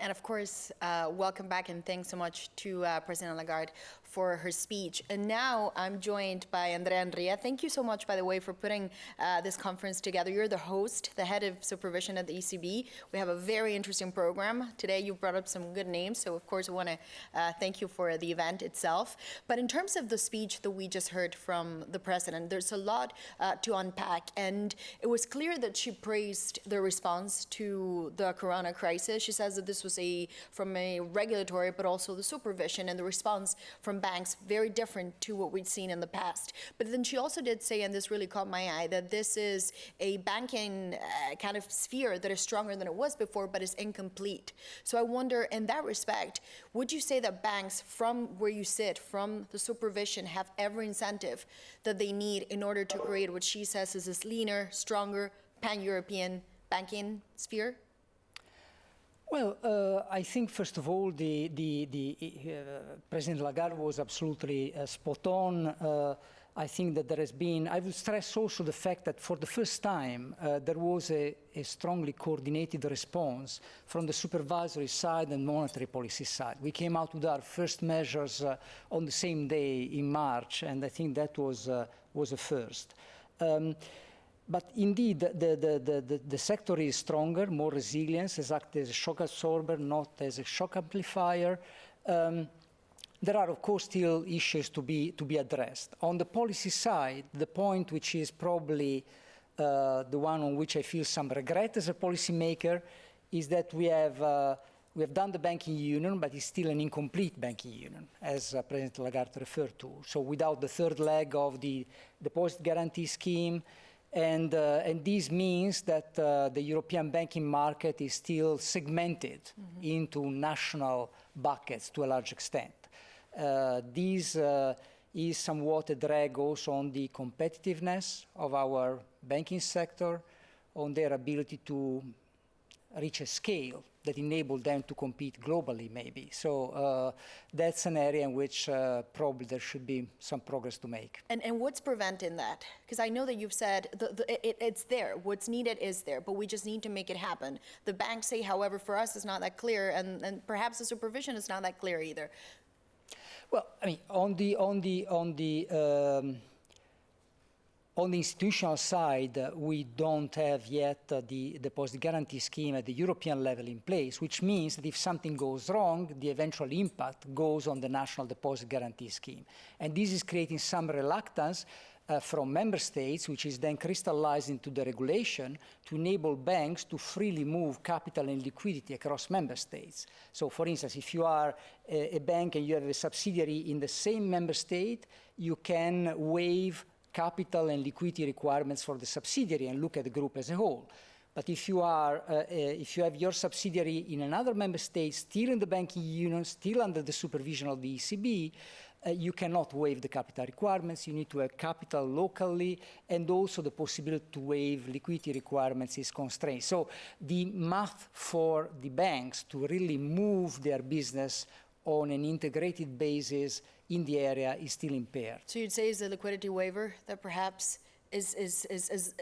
And of course, uh, welcome back and thanks so much to uh, President Lagarde for her speech. And now I'm joined by Andrea Enria. Thank you so much, by the way, for putting uh, this conference together. You're the host, the head of supervision at the ECB. We have a very interesting program. Today you brought up some good names, so of course I want to uh, thank you for the event itself. But in terms of the speech that we just heard from the president, there's a lot uh, to unpack. And it was clear that she praised the response to the corona crisis. She says that this was was a, from a regulatory, but also the supervision and the response from banks, very different to what we'd seen in the past. But then she also did say, and this really caught my eye, that this is a banking uh, kind of sphere that is stronger than it was before, but is incomplete. So I wonder, in that respect, would you say that banks, from where you sit, from the supervision, have every incentive that they need in order to create what she says is this leaner, stronger, pan-European banking sphere? Well, uh, I think first of all, the, the, the uh, President Lagarde was absolutely uh, spot on. Uh, I think that there has been, I would stress also the fact that for the first time, uh, there was a, a, strongly coordinated response from the supervisory side and monetary policy side. We came out with our first measures uh, on the same day in March, and I think that was, was a first. Um, but indeed, the, the, the, the, sector is stronger, more resilient, as as a shock absorber, not as a shock amplifier. Um, there are, of course, still issues to be, to be addressed. On the policy side, the point which is probably uh, the one on which I feel some regret as a policymaker is that we have, uh, we have done the banking union, but it's still an incomplete banking union, as uh, President Lagarde referred to. So without the third leg of the deposit guarantee scheme, and, uh, and this means that uh, the European banking market is still segmented mm -hmm. into national buckets to a large extent. Uh, this uh, is somewhat a drag also on the competitiveness of our banking sector, on their ability to reach a scale that enabled them to compete globally, maybe. So uh, that's an area in which uh, probably there should be some progress to make. And, and what's preventing that? Because I know that you've said the, the, it, it's there. What's needed is there, but we just need to make it happen. The banks say, however, for us, it's not that clear, and, and perhaps the supervision is not that clear either. Well, I mean, on the on the on the um, on the institutional side, uh, we don't have yet uh, the deposit guarantee scheme at the European level in place, which means that if something goes wrong, the eventual impact goes on the national deposit guarantee scheme. And this is creating some reluctance uh, from member states, which is then crystallized into the regulation to enable banks to freely move capital and liquidity across member states. So for instance, if you are a, a bank and you have a subsidiary in the same member state, you can waive capital and liquidity requirements for the subsidiary and look at the group as a whole. But if you, are, uh, uh, if you have your subsidiary in another member state, still in the banking union, still under the supervision of the ECB, uh, you cannot waive the capital requirements. You need to have capital locally, and also the possibility to waive liquidity requirements is constrained. So the math for the banks to really move their business on an integrated basis in the area is still impaired. So you'd say is the liquidity waiver that perhaps is, is, is, is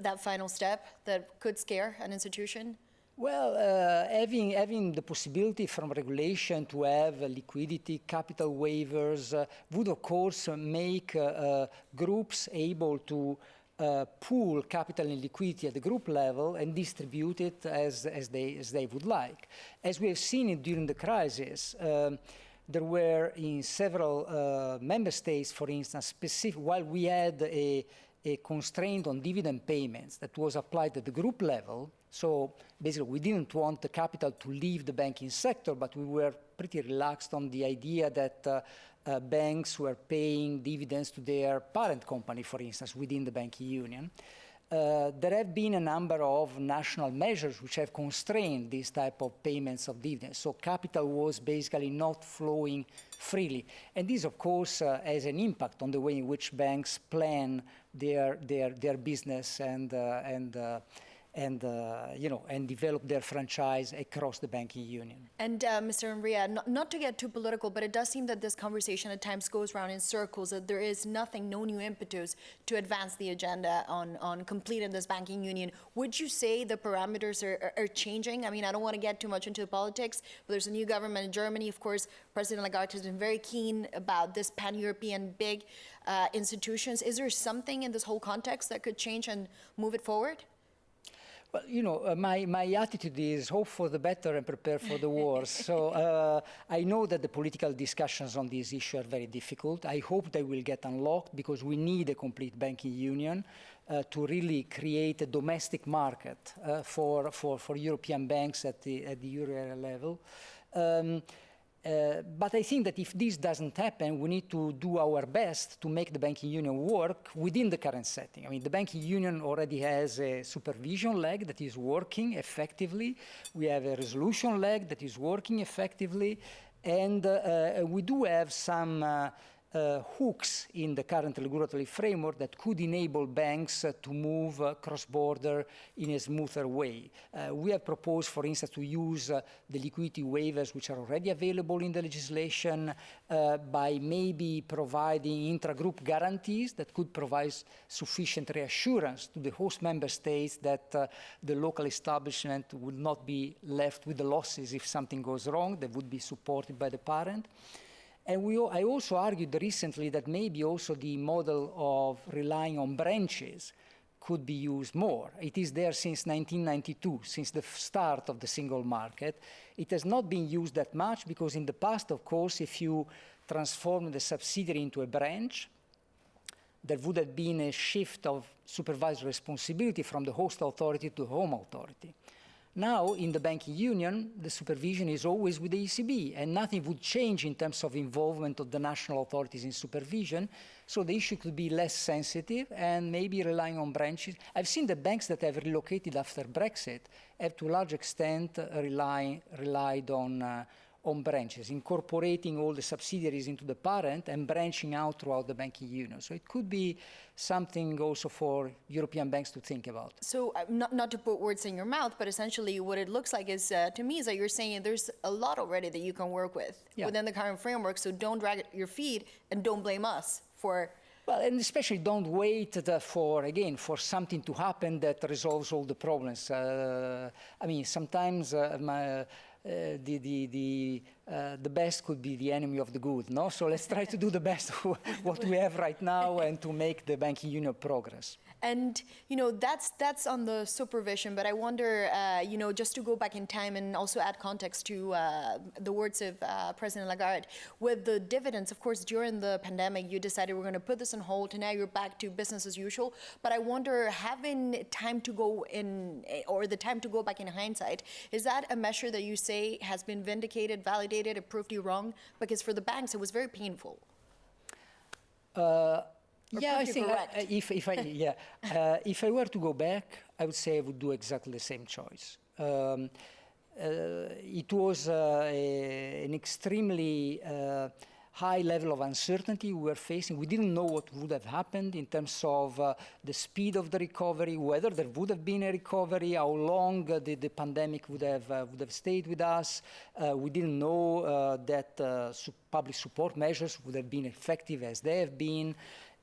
that final step that could scare an institution? Well, uh, having, having the possibility from regulation to have uh, liquidity, capital waivers uh, would of course make uh, uh, groups able to uh, pool capital and liquidity at the group level and distribute it as, as, they, as they would like. As we have seen it during the crisis, um, there were in several uh, member states, for instance, specific, while we had a, a constraint on dividend payments that was applied at the group level, so basically we didn't want the capital to leave the banking sector, but we were pretty relaxed on the idea that uh, uh, banks were paying dividends to their parent company, for instance, within the banking union. Uh, there have been a number of national measures which have constrained this type of payments of dividends. So capital was basically not flowing freely. And this, of course, uh, has an impact on the way in which banks plan their, their, their business and, uh, and, uh, and uh, you know and develop their franchise across the banking union. And uh, Mr. Enria, not, not to get too political, but it does seem that this conversation at times goes around in circles, that there is nothing, no new impetus to advance the agenda on, on completing this banking union. Would you say the parameters are, are, are changing? I mean, I don't want to get too much into politics, but there's a new government in Germany. Of course, President Lagarde has been very keen about this pan-European big uh, institutions. Is there something in this whole context that could change and move it forward? Well, you know, uh, my, my attitude is hope for the better and prepare for the worst. so uh, I know that the political discussions on this issue are very difficult. I hope they will get unlocked because we need a complete banking union uh, to really create a domestic market uh, for, for, for European banks at the, at the euro area level. Um, uh, but I think that if this doesn't happen, we need to do our best to make the banking union work within the current setting. I mean, the banking union already has a supervision leg that is working effectively. We have a resolution leg that is working effectively. And uh, uh, we do have some uh, hooks in the current regulatory framework that could enable banks uh, to move uh, cross-border in a smoother way. Uh, we have proposed, for instance, to use uh, the liquidity waivers which are already available in the legislation uh, by maybe providing intra-group guarantees that could provide sufficient reassurance to the host member states that the local establishment would not be left with the losses if something goes wrong, they would be supported by the parent. And we, I also argued recently that maybe also the model of relying on branches could be used more. It is there since 1992, since the start of the single market. It has not been used that much because in the past, of course, if you transform the subsidiary into a branch, there would have been a shift of supervisory responsibility from the host authority to the home authority. Now, in the banking union, the supervision is always with the ECB, and nothing would change in terms of involvement of the national authorities in supervision. So the issue could be less sensitive and maybe relying on branches. I've seen the banks that have relocated after Brexit have to a large extent rely, relied on uh, on branches, incorporating all the subsidiaries into the parent and branching out throughout the banking union. So it could be something also for European banks to think about. So uh, not, not to put words in your mouth, but essentially what it looks like is, uh, to me, is that you're saying there's a lot already that you can work with yeah. within the current framework. So don't drag your feet and don't blame us for well, and especially don't wait for, again, for something to happen that resolves all the problems. Uh, I mean, sometimes uh, my, uh, the, the, the, uh, the best could be the enemy of the good, no? So let's try to do the best of what we have right now and to make the banking union progress. And you know that's that's on the supervision, but I wonder, uh, you know, just to go back in time and also add context to uh, the words of uh, President Lagarde, with the dividends, of course, during the pandemic, you decided we're going to put this on hold, and now you're back to business as usual. But I wonder, having time to go in, or the time to go back in hindsight, is that a measure that you say has been vindicated, validated, it proved you wrong? Because for the banks, it was very painful. Uh, yeah, I think uh, if, if I yeah uh, if I were to go back, I would say I would do exactly the same choice. Um, uh, it was uh, a, an extremely uh, high level of uncertainty we were facing. We didn't know what would have happened in terms of uh, the speed of the recovery, whether there would have been a recovery, how long the, the pandemic would have would have stayed with us. we didn't know that public support measures would have been effective as they have been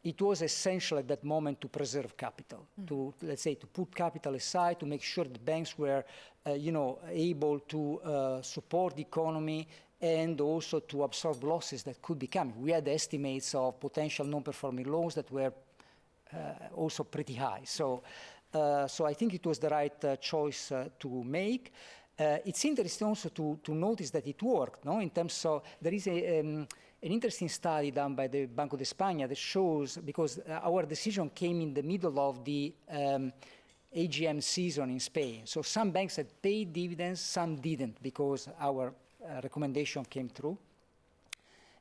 it was essential at that moment to preserve capital, mm. to, let's say, to put capital aside, to make sure the banks were, uh, you know, able to uh, support the economy and also to absorb losses that could be coming. We had estimates of potential non-performing loans that were uh, also pretty high. So, uh, so I think it was the right uh, choice uh, to make. it's interesting also to, to notice that it worked, no? In terms of, there is a, um, an interesting study done by the Banco de España that shows, because uh, our decision came in the middle of the um, AGM season in Spain. So some banks had paid dividends, some didn't, because our uh, recommendation came through.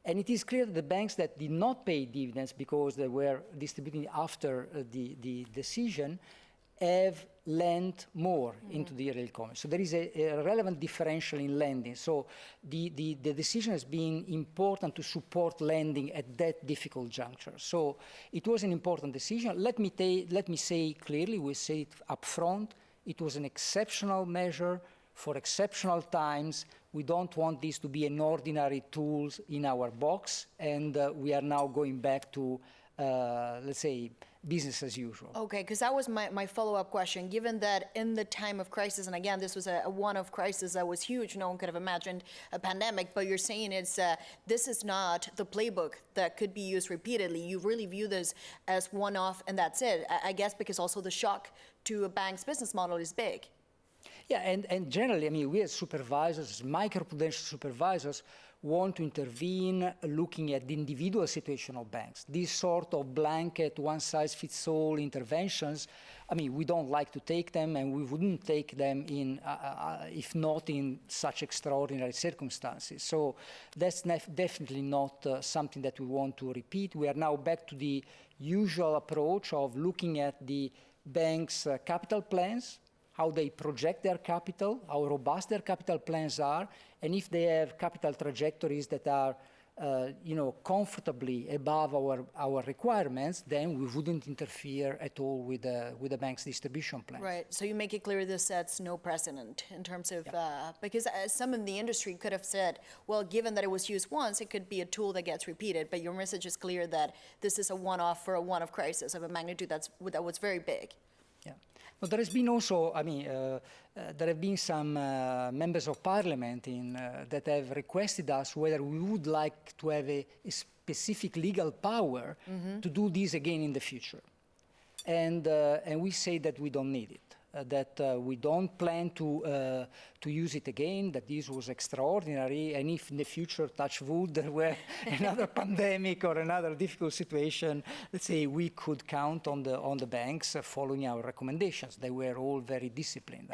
And it is clear that the banks that did not pay dividends because they were distributing after uh, the, the decision have lent more mm into the real economy. So there is a, a, relevant differential in lending. So the, the, the, decision has been important to support lending at that difficult juncture. So it was an important decision. Let me, let me say clearly, we say it up front, It was an exceptional measure for exceptional times. We don't want this to be an ordinary tool in our box, and uh, we are now going back to, uh, let's say, business as usual. Okay, because that was my, my follow-up question. Given that in the time of crisis, and again, this was a, a one-off crisis that was huge, no one could have imagined a pandemic, but you're saying it's, uh, this is not the playbook that could be used repeatedly. You really view this as one-off and that's it. I, I guess because also the shock to a bank's business model is big. Yeah, and, and generally, I mean, we as supervisors, microprudential supervisors, want to intervene looking at the individual situation of banks. These sort of blanket, one-size-fits-all interventions, I mean, we don't like to take them, and we wouldn't take them in, uh, uh, if not in such extraordinary circumstances. So that's definitely not uh, something that we want to repeat. We are now back to the usual approach of looking at the bank's uh, capital plans, how they project their capital, how robust their capital plans are, and if they have capital trajectories that are uh, you know, comfortably above our, our requirements, then we wouldn't interfere at all with the, with the bank's distribution plan. Right. So you make it clear this sets no precedent in terms of, yeah. uh, because uh, some in the industry could have said, well, given that it was used once, it could be a tool that gets repeated. But your message is clear that this is a one-off for a one-off crisis of a magnitude that's, that was very big. But there has been also, I mean, uh, uh, there have been some uh, members of parliament in, uh, that have requested us whether we would like to have a, a specific legal power mm -hmm. to do this again in the future. And, uh, and we say that we don't need it. Uh, that uh, we don't plan to, uh, to use it again, that this was extraordinary, and if in the future, touch wood, there were another pandemic or another difficult situation, let's say we could count on the, on the banks following our recommendations. They were all very disciplined.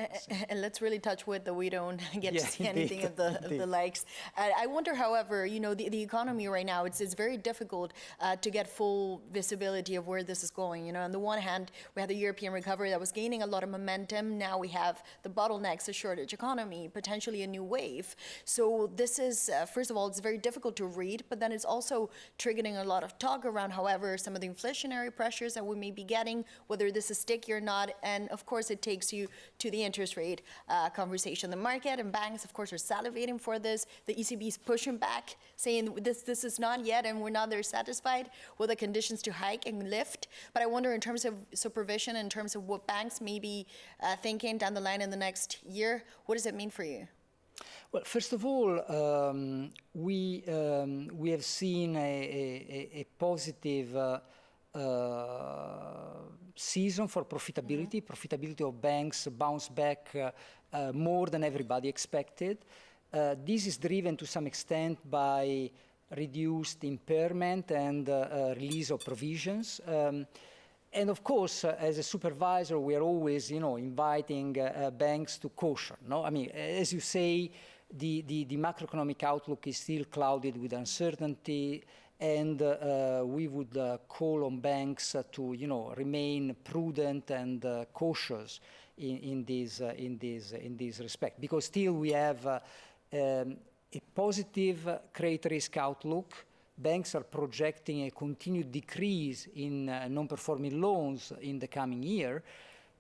And let's really touch wood that we don't get yeah, to see indeed, anything of the, of the likes. I wonder, however, you know, the, the economy right now, it's, it's very difficult uh, to get full visibility of where this is going. You know, on the one hand, we had the European recovery that was gaining a lot of momentum momentum. Now we have the bottlenecks, a shortage economy, potentially a new wave. So this is, uh, first of all, it's very difficult to read, but then it's also triggering a lot of talk around, however, some of the inflationary pressures that we may be getting, whether this is sticky or not. And of course, it takes you to the interest rate uh, conversation. The market and banks, of course, are salivating for this. The ECB is pushing back, saying this, this is not yet, and we're not there satisfied with the conditions to hike and lift. But I wonder in terms of supervision, in terms of what banks may be uh, thinking down the line in the next year? What does it mean for you? Well, first of all, um, we, um, we have seen a, a, a positive uh, uh, season for profitability. Mm -hmm. Profitability of banks bounced back uh, uh, more than everybody expected. Uh, this is driven to some extent by reduced impairment and release of provisions. Um, and of course, uh, as a supervisor, we are always, you know, inviting uh, uh, banks to caution. No, I mean, as you say, the, the, the macroeconomic outlook is still clouded with uncertainty, and uh, we would uh, call on banks uh, to, you know, remain prudent and cautious in, in this in this in this respect, because still we have um, a positive credit risk outlook banks are projecting a continued decrease in uh, non-performing loans in the coming year,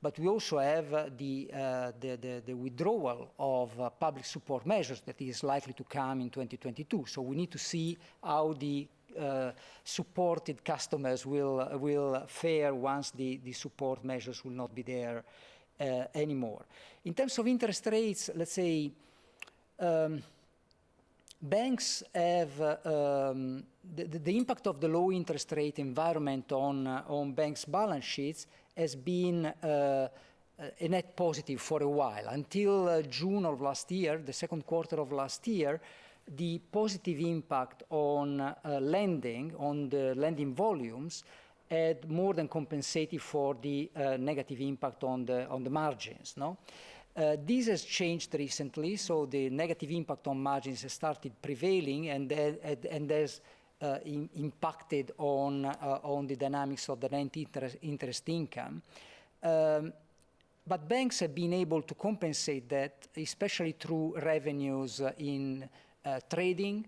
but we also have uh, the, uh, the, the, the, withdrawal of uh, public support measures that is likely to come in 2022. So we need to see how the uh, supported customers will, will fare once the, the support measures will not be there uh, anymore. In terms of interest rates, let's say, um, banks have um, the, the, impact of the low interest rate environment on, uh, on banks' balance sheets has been uh, a net positive for a while. Until uh, June of last year, the second quarter of last year, the positive impact on uh, lending, on the lending volumes, had more than compensated for the uh, negative impact on the, on the margins. No? Uh, this has changed recently, so the negative impact on margins has started prevailing and, uh, and has uh, in, impacted on, uh, on the dynamics of the net interest, interest income. Um, but banks have been able to compensate that, especially through revenues in uh, trading,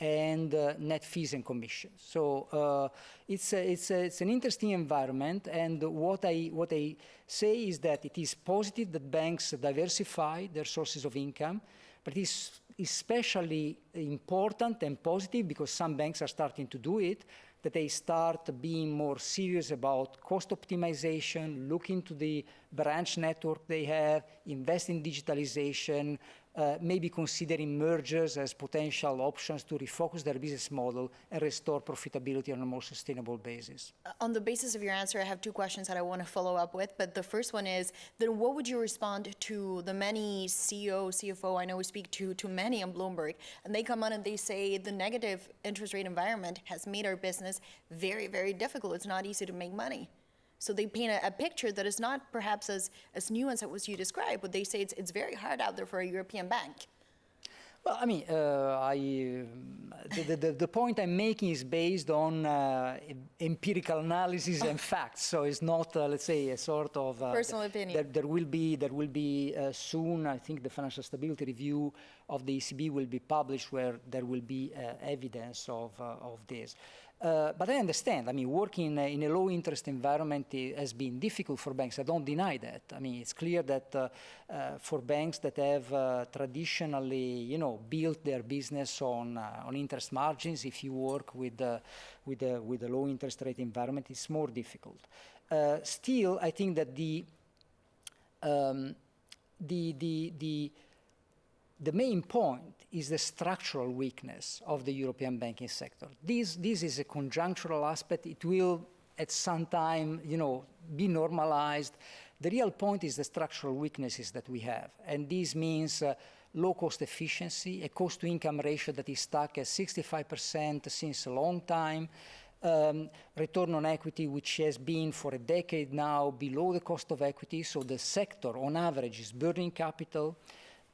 and uh, net fees and commissions. So uh, it's, a, it's, a, it's an interesting environment, and what I, what I say is that it is positive that banks diversify their sources of income, but it's especially important and positive because some banks are starting to do it, that they start being more serious about cost optimization, look into the branch network they have, invest in digitalization, uh, maybe considering mergers as potential options to refocus their business model and restore profitability on a more sustainable basis. On the basis of your answer, I have two questions that I want to follow up with. But the first one is, then what would you respond to the many CEO, CFO, I know we speak to, to many on Bloomberg, and they come on and they say the negative interest rate environment has made our business very, very difficult. It's not easy to make money. So they paint a, a, picture that is not perhaps as, as nuanced as you described, but they say it's, it's very hard out there for a European bank. Well, I mean, uh, I, the, the, the, point I'm making is based on uh, empirical analysis and facts. So it's not, uh, let's say, a sort of uh, personal opinion. There, there, will be, there will be uh, soon. I think the financial stability review of the ECB will be published, where there will be uh, evidence of of this. Uh, but I understand. I mean, working in a low interest environment has been difficult for banks. I don't deny that. I mean, it's clear that uh, uh, for banks that have uh, traditionally, you know, built their business on uh, on interest margins, if you work with with a, with a low interest rate environment, it's more difficult. still, I think that the um, the the the the main point is the structural weakness of the European banking sector. This, this is a conjunctural aspect. It will, at some time, you know, be normalized. The real point is the structural weaknesses that we have. And this means uh, low cost efficiency, a cost to income ratio that is stuck at 65% since a long time, um, return on equity, which has been for a decade now below the cost of equity. So the sector, on average, is burning capital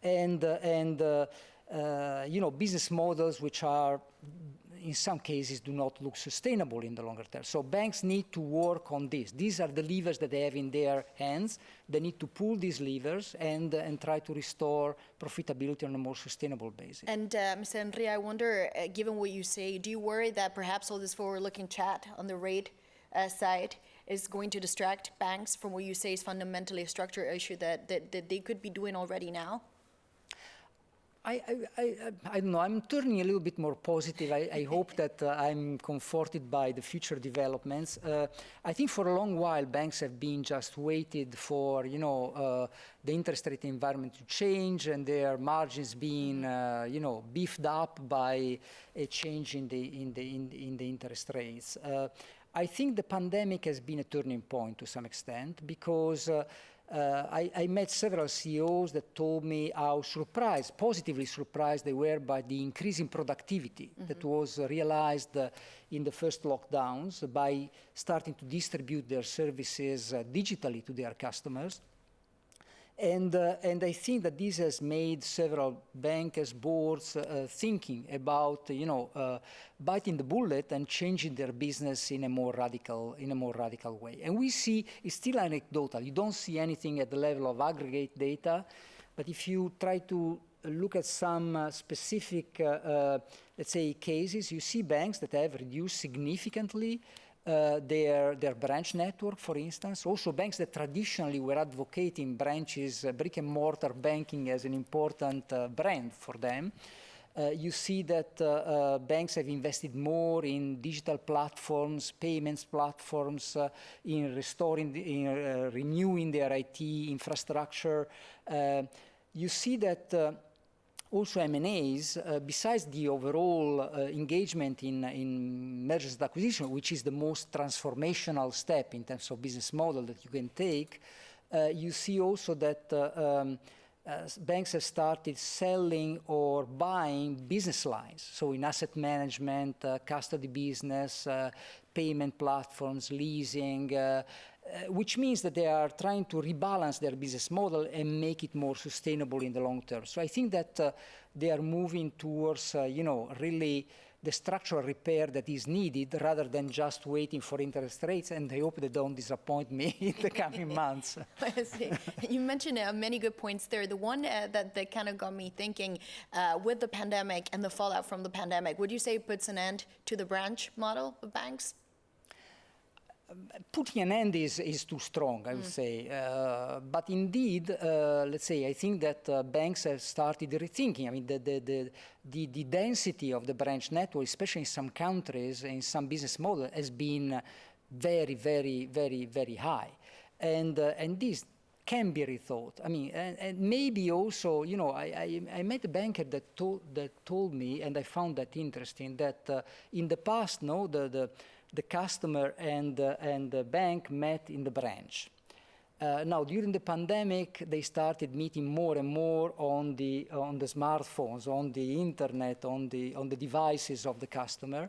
and, uh, and uh, uh, you know, business models which are, in some cases, do not look sustainable in the longer term. So banks need to work on this. These are the levers that they have in their hands. They need to pull these levers and, and try to restore profitability on a more sustainable basis. And uh, Mr. Enria, I wonder, uh, given what you say, do you worry that perhaps all this forward-looking chat on the rate uh, side is going to distract banks from what you say is fundamentally a structural issue that, that, that they could be doing already now? I, I, I, I, don't know, I'm turning a little bit more positive. I, I hope that uh, I'm comforted by the future developments. Uh, I think for a long while banks have been just waited for, you know, uh, the interest rate environment to change and their margins being, uh, you know, beefed up by a change in the, in the, in, in the interest rates. Uh, I think the pandemic has been a turning point to some extent because uh, I, I, met several CEOs that told me how surprised, positively surprised they were by the increase in productivity mm -hmm. that was realized uh, in the first lockdowns by starting to distribute their services uh, digitally to their customers. And, uh, and I think that this has made several bankers, boards, uh, thinking about, you know, uh, biting the bullet and changing their business in a more radical, in a more radical way. And we see, it's still anecdotal. You don't see anything at the level of aggregate data, but if you try to look at some uh, specific, uh, uh, let's say, cases, you see banks that have reduced significantly uh, their, their branch network, for instance. Also banks that traditionally were advocating branches, uh, brick and mortar banking as an important uh, brand for them. Uh, you see that uh, uh, banks have invested more in digital platforms, payments platforms, in restoring, the, in renewing their IT infrastructure. you see that also M&As, uh, besides the overall uh, engagement in, in mergers and acquisition, which is the most transformational step in terms of business model that you can take, uh, you see also that uh, um, uh, banks have started selling or buying business lines. So in asset management, uh, custody business, payment platforms, leasing, uh, which means that they are trying to rebalance their business model and make it more sustainable in the long term. So I think that uh, they are moving towards, uh, you know, really the structural repair that is needed rather than just waiting for interest rates. And I hope they don't disappoint me in the coming months. You mentioned uh, many good points there. The one uh, that, that kind of got me thinking uh, with the pandemic and the fallout from the pandemic, would you say it puts an end to the branch model of banks? Putting an end is, is too strong, I would say. Uh, but indeed, uh, let's say, I think that uh, banks have started rethinking. I mean, the, the, the, the, the density of the branch network, especially in some countries, in some business model, has been very, very, very, very high. And, uh, and this can be rethought. I mean, and, and maybe also, you know, I, I, I, met a banker that told, that told me, and I found that interesting, that uh, in the past, no, the, the the customer and, uh, and the bank met in the branch. Uh, now, during the pandemic, they started meeting more and more on the, on the smartphones, on the internet, on the, on the devices of the customer.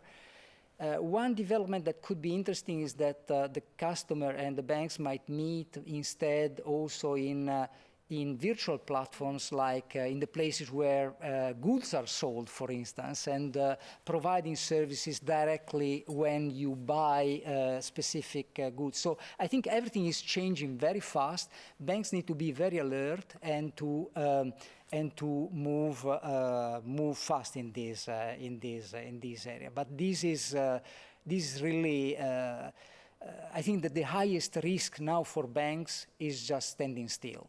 Uh, one development that could be interesting is that uh, the customer and the banks might meet instead also in uh, in virtual platforms like uh, in the places where uh, goods are sold, for instance, and uh, providing services directly when you buy uh, specific uh, goods. So I think everything is changing very fast. Banks need to be very alert and to um, and to move uh, move fast in this in this in this area. But this is this is really. I think that the highest risk now for banks is just standing still.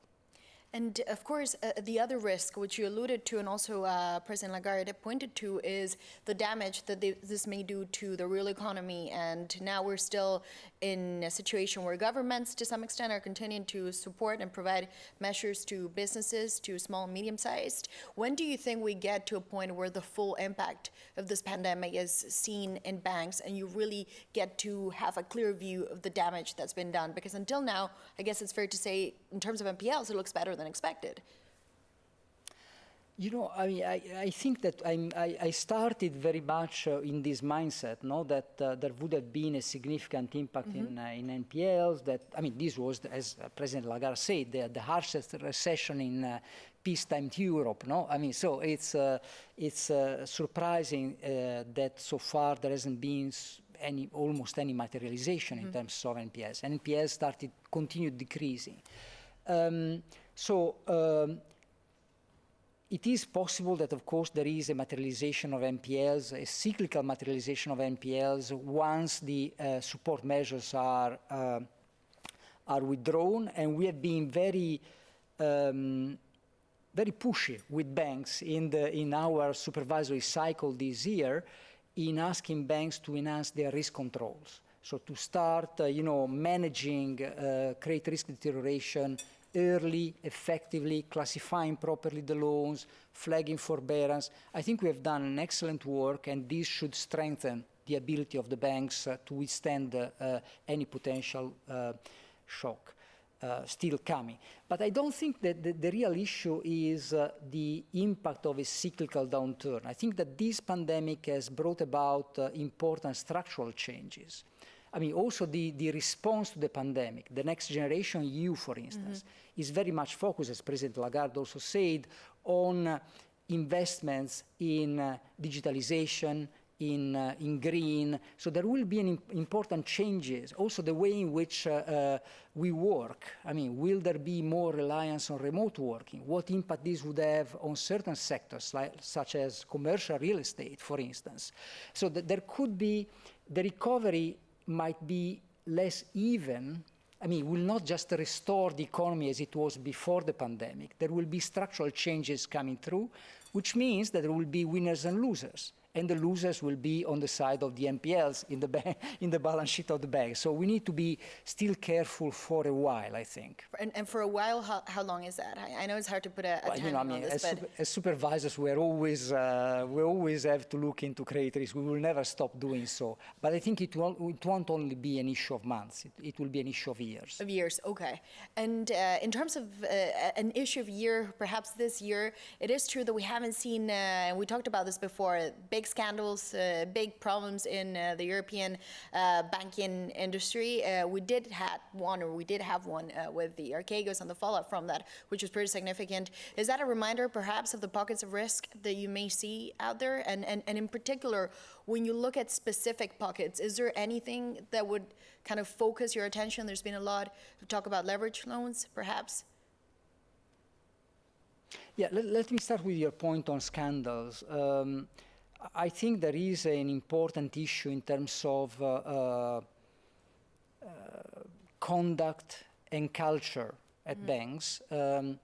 And of course, uh, the other risk, which you alluded to, and also uh, President Lagarde pointed to, is the damage that this may do to the real economy. And now we're still in a situation where governments, to some extent, are continuing to support and provide measures to businesses, to small and medium-sized. When do you think we get to a point where the full impact of this pandemic is seen in banks, and you really get to have a clear view of the damage that's been done? Because until now, I guess it's fair to say, in terms of NPLs, it looks better than expected. You know, I, mean, I, I think that I, I, started very much uh, in this mindset, no, that uh, there would have been a significant impact mm -hmm. in, uh, in NPLs. That I mean, this was, as President Lagarde said, the, the harshest recession in uh, peacetime Europe. No, I mean, so it's uh, it's uh, surprising that so far there hasn't been any almost any materialization mm -hmm. in mm-hmm. terms of NPLs. NPLs started continued decreasing. Um, so um, it is possible that, of course, there is a materialization of NPLs, a cyclical materialization of NPLs once the uh, support measures are, uh, are withdrawn. And we have been very, um, very pushy with banks in, the, in our supervisory cycle this year in asking banks to enhance their risk controls. So to start, uh, you know, managing uh, credit risk deterioration early, effectively, classifying properly the loans, flagging forbearance. I think we have done an excellent work, and this should strengthen the ability of the banks uh, to withstand uh, any potential uh, shock. Uh, still coming. But I don't think that the, the real issue is uh, the impact of a cyclical downturn. I think that this pandemic has brought about uh, important structural changes. I mean, also the, the response to the pandemic, the next generation EU, for instance, mm -hmm. is very much focused, as President Lagarde also said, on uh, investments in uh, digitalization, in, uh, in green. So there will be an important changes. Also the way in which uh, uh, we work. I mean, will there be more reliance on remote working? What impact this would have on certain sectors, like, such as commercial real estate, for instance? So th there could be the recovery might be less even, I mean, will not just restore the economy as it was before the pandemic. There will be structural changes coming through, which means that there will be winners and losers and the losers will be on the side of the NPLs in the, bank, in the balance sheet of the bank. So we need to be still careful for a while, I think. And, and for a while, how, how long is that? I, I, know it's hard to put a, a well, you know, I mean, this, as, super, as, supervisors, we're always, uh, we always have to look into credit risk. We will never stop doing so. But I think it, will, it won't only be an issue of months. It, it will be an issue of years. Of years, okay. And uh, in terms of uh, an issue of year, perhaps this year, it is true that we haven't seen, uh, and we talked about this before, big big scandals, uh, big problems in uh, the European uh, banking industry. We did had one, or we did have one with the Archegos and the fallout from that, which was pretty significant. Is that a reminder, perhaps, of the pockets of risk that you may see out there? And, and, and in particular, when you look at specific pockets, is there anything that would kind of focus your attention? There's been a lot of talk about leverage loans, perhaps. Yeah, let, let me start with your point on scandals. Um, I think there is an important issue in terms of uh, uh, uh, conduct and culture at mm banks. Um,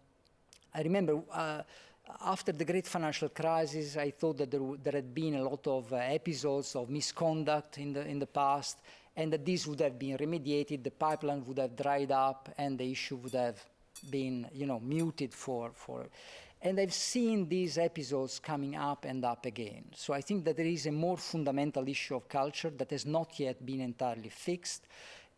I remember uh, after the great financial crisis, I thought that there, there had been a lot of uh, episodes of misconduct in the, in the past, and that this would have been remediated, the pipeline would have dried up, and the issue would have been, you know, muted for, for and I've seen these episodes coming up and up again. So I think that there is a more fundamental issue of culture that has not yet been entirely fixed.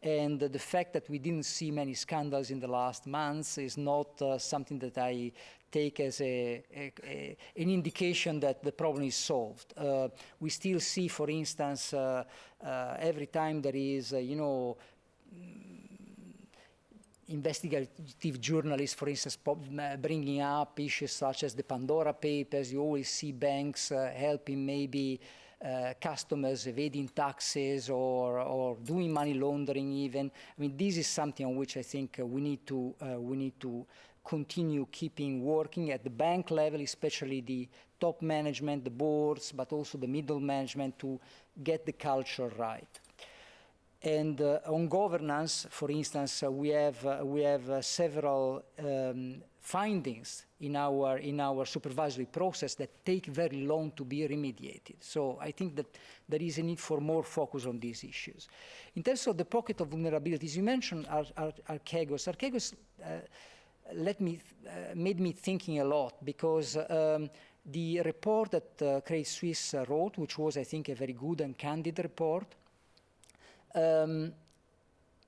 And the fact that we didn't see many scandals in the last months is not uh, something that I take as a, a, a, an indication that the problem is solved. Uh, we still see, for instance, uh, uh, every time there is, uh, you know, investigative journalists, for instance, bringing up issues such as the Pandora Papers. You always see banks uh, helping maybe uh, customers evading taxes or, or doing money laundering even. I mean, this is something on which I think uh, we need to uh, we need to continue keeping working at the bank level, especially the top management, the boards, but also the middle management to get the culture right. And uh, on governance, for instance, uh, we have, uh, we have uh, several um, findings in our, in our supervisory process that take very long to be remediated. So I think that there is a need for more focus on these issues. In terms of the pocket of vulnerabilities, you mentioned Ar Ar Archegos. Archegos uh, let me, uh, made me thinking a lot because um, the report that Credit Suisse wrote, which was, I think, a very good and candid report, um,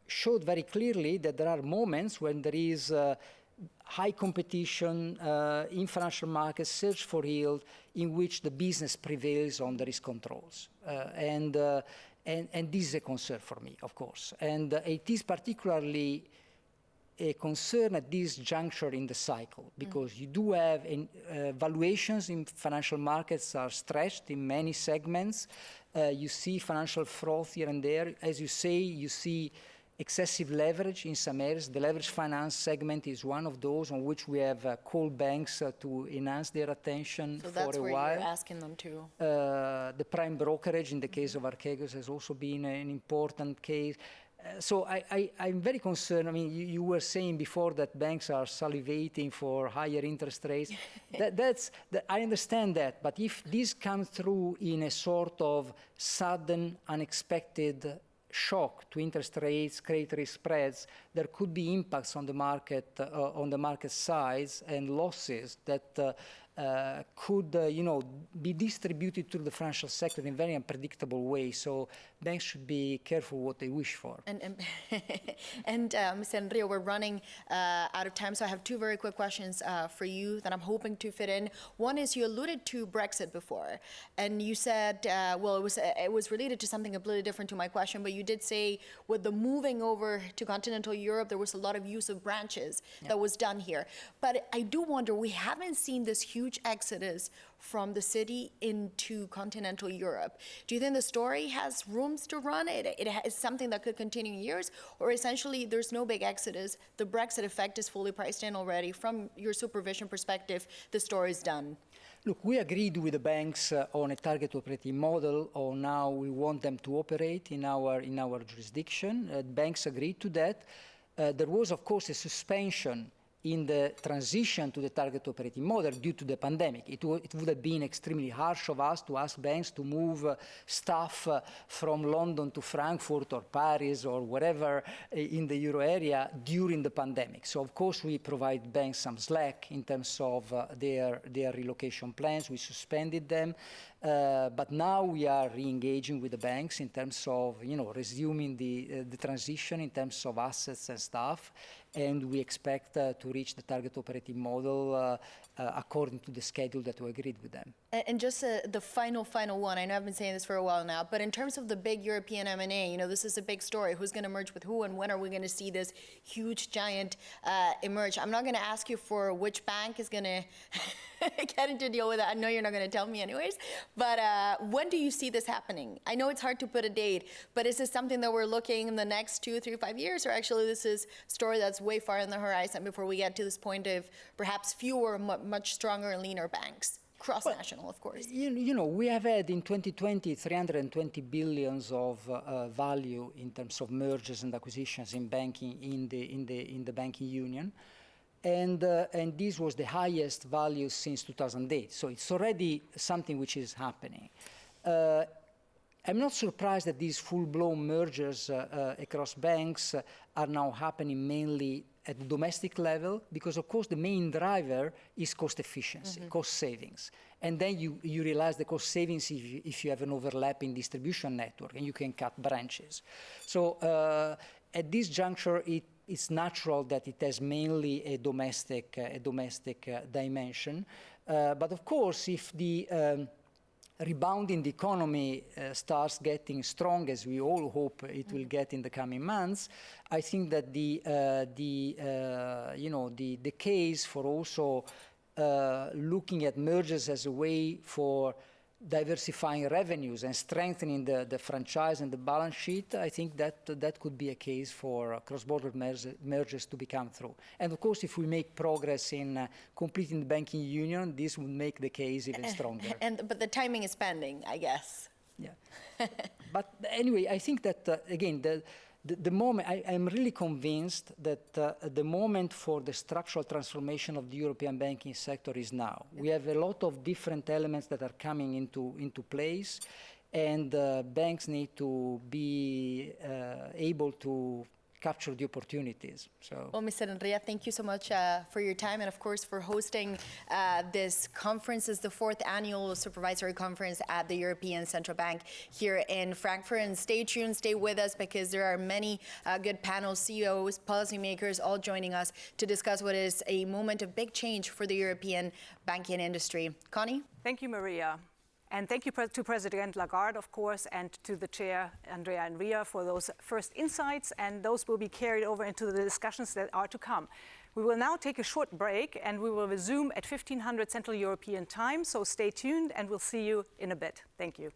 showed very clearly that there are moments when there is uh, high competition uh, in financial markets, search for yield, in which the business prevails on the risk controls. Uh, and, uh, and, and, this is a concern for me, of course. And uh, it is particularly a concern at this juncture in the cycle because mm. you do have in, uh, valuations in financial markets are stretched in many segments. Uh, you see financial froth here and there. As you say, you see excessive leverage in some areas. The leverage finance segment is one of those on which we have uh, called banks uh, to enhance their attention so for a while. So that's where you're asking them to. Uh, the prime brokerage in the case of Archegos has also been an important case. Uh, so I, am very concerned. I mean, you, you, were saying before that banks are salivating for higher interest rates. that, that's, that, I understand that, but if this comes through in a sort of sudden, unexpected shock to interest rates, credit risk spreads, there could be impacts on the market, uh, on the market size and losses that uh, uh, could, uh, you know, be distributed to the financial sector in a very unpredictable way. So banks should be careful what they wish for. And, and, and uh, Mr. Enria, we're running uh, out of time, so I have two very quick questions uh, for you that I'm hoping to fit in. One is you alluded to Brexit before, and you said, uh, well, it was it was related to something completely different to my question, but you did say with the moving over to continental Europe, there was a lot of use of branches yeah. that was done here. But I do wonder, we haven't seen this huge huge exodus from the city into continental Europe. Do you think the story has rooms to run? It, it is something that could continue years, or essentially there's no big exodus. The Brexit effect is fully priced in already. From your supervision perspective, the story is done. Look, we agreed with the banks uh, on a target operating model on how we want them to operate in our, in our jurisdiction. Uh, banks agreed to that. Uh, there was, of course, a suspension in the transition to the target operating model due to the pandemic. It, it would have been extremely harsh of us to ask banks to move uh, staff uh, from London to Frankfurt or Paris or wherever uh, in the euro area during the pandemic. So of course we provide banks some slack in terms of uh, their, their relocation plans. We suspended them. Uh, but now we are re-engaging with the banks in terms of, you know, resuming the, uh, the transition in terms of assets and stuff. and we expect uh, to reach the target operating model uh, uh, according to the schedule that we agreed with them. And, just the final, final one. I know I've been saying this for a while now, but in terms of the big European M&A, you know, this is a big story. Who's going to merge with who, and when are we going to see this huge giant uh, emerge? I'm not going to ask you for which bank is going to get into deal with it. I know you're not going to tell me anyways. But uh, when do you see this happening? I know it's hard to put a date, but is this something that we're looking in the next two, three, five years, or actually this is a story that's way far in the horizon before we get to this point of perhaps fewer, mu- much stronger and leaner banks? Cross-national, of course. You, you know, we have had in 2020 320 billions of uh, value in terms of mergers and acquisitions in banking in the in the in the banking union, and uh, and this was the highest value since 2008. So it's already something which is happening. Uh, I'm not surprised that these full-blown mergers uh, uh, across banks uh, are now happening mainly at the domestic level because, of course, the main driver is cost efficiency, cost savings. And then you, you realize the cost savings if you, if you have an overlapping distribution network and you can cut branches. So uh, at this juncture, it, it's natural that it has mainly a domestic, uh, a domestic uh, dimension. Uh, but of course, if the um, rebound in the economy uh, starts getting strong, as we all hope it will get in the coming months, I think that the, uh, the uh, you know, the, the case for also uh, looking at mergers as a way for diversifying revenues and strengthening the, the franchise and the balance sheet, I think that that could be a case for uh, cross-border merge- mergers to become through. And of course, if we make progress in uh, completing the banking union, this would make the case even stronger. And but the timing is pending, I guess. Yeah. but anyway, I think that uh, again, the, the, the moment I, am really convinced that uh, the moment for the structural transformation of the European banking sector is now. We have a lot of different elements that are coming into into place, and uh, banks need to be uh, able to capture the opportunities. So. Well, Mr. Enria, thank you so much uh, for your time and, of course, for hosting uh, this conference. It's the fourth annual supervisory conference at the European Central Bank here in Frankfurt. And stay tuned, stay with us because there are many uh, good panels, CEOs, policymakers, all joining us to discuss what is a moment of big change for the European banking industry. Connie? Thank you, Maria. And thank you to President Lagarde, of course, and to the chair, Andrea Enria, for those first insights. And those will be carried over into the discussions that are to come. We will now take a short break and we will resume at 1500 Central European time. So stay tuned and we'll see you in a bit. Thank you.